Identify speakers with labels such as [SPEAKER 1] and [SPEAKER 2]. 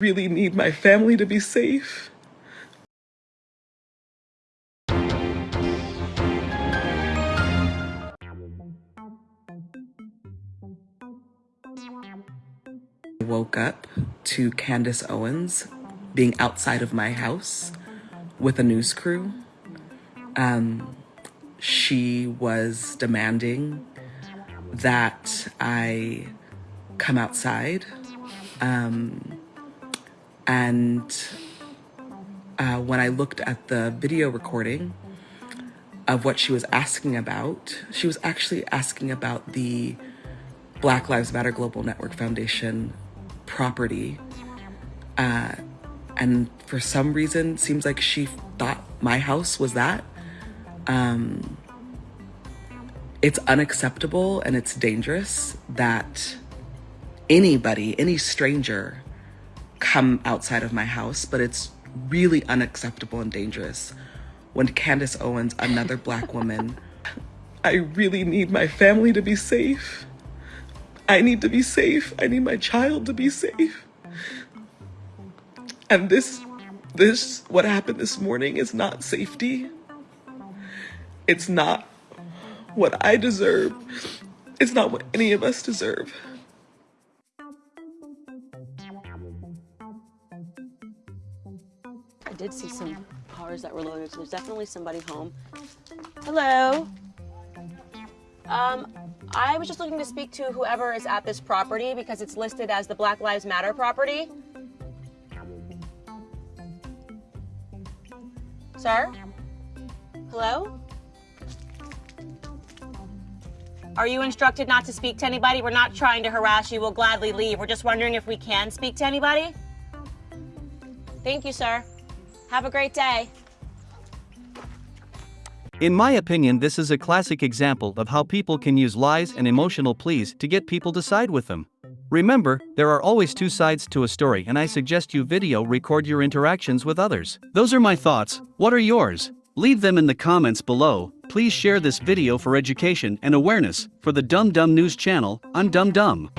[SPEAKER 1] really need my family to be safe. I woke up to Candace Owens being outside of my house with a news crew. Um, she was demanding that I come outside. Um, and uh, when I looked at the video recording of what she was asking about, she was actually asking about the Black Lives Matter Global Network Foundation property. Uh, and for some reason, seems like she thought my house was that. Um, it's unacceptable and it's dangerous that anybody, any stranger, come outside of my house, but it's really unacceptable and dangerous when Candace Owens, another black woman, I really need my family to be safe. I need to be safe. I need my child to be safe. And this, this, what happened this morning is not safety. It's not what I deserve. It's not what any of us deserve.
[SPEAKER 2] Did see some cars that were loaded, so there's definitely somebody home. Hello. Um, I was just looking to speak to whoever is at this property because it's listed as the Black Lives Matter property. Sir? Hello? Are you instructed not to speak to anybody? We're not trying to harass you. We'll gladly leave. We're just wondering if we can speak to anybody. Thank you, sir. Have a great day.
[SPEAKER 3] In my opinion, this is a classic example of how people can use lies and emotional pleas to get people to side with them. Remember, there are always two sides to a story, and I suggest you video record your interactions with others. Those are my thoughts. What are yours? Leave them in the comments below. Please share this video for education and awareness for the Dumb Dumb News channel on Dumb Dumb.